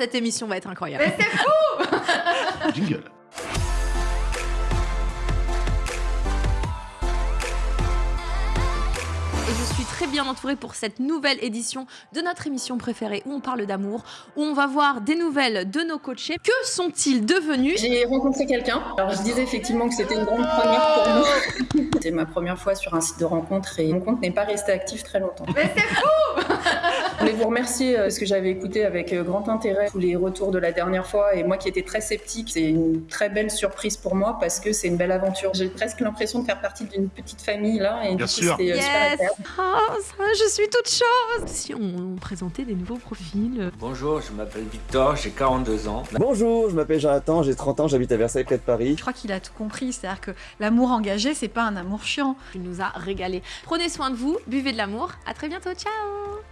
cette émission va être incroyable. Mais c'est fou Jingle. Et je suis très bien entourée pour cette nouvelle édition de notre émission préférée où on parle d'amour, où on va voir des nouvelles de nos coachés. Que sont-ils devenus? J'ai rencontré quelqu'un. Alors je disais effectivement que c'était une grande première pour moi. C'était ma première fois sur un site de rencontre et mon compte n'est pas resté actif très longtemps. Mais c'est fou vous remercier euh, parce que j'avais écouté avec euh, grand intérêt tous les retours de la dernière fois et moi qui étais très sceptique, c'est une très belle surprise pour moi parce que c'est une belle aventure. J'ai presque l'impression de faire partie d'une petite famille là et Bien du coup, euh, super Yes agréable. Ah, ça, je suis toute chose Si on présentait des nouveaux profils... Bonjour, je m'appelle Victor, j'ai 42 ans. Bonjour, je m'appelle Jonathan, j'ai 30 ans, j'habite à Versailles près de Paris. Je crois qu'il a tout compris, c'est-à-dire que l'amour engagé, c'est pas un amour chiant. Tu nous as régalé. Prenez soin de vous, buvez de l'amour. À très bientôt, ciao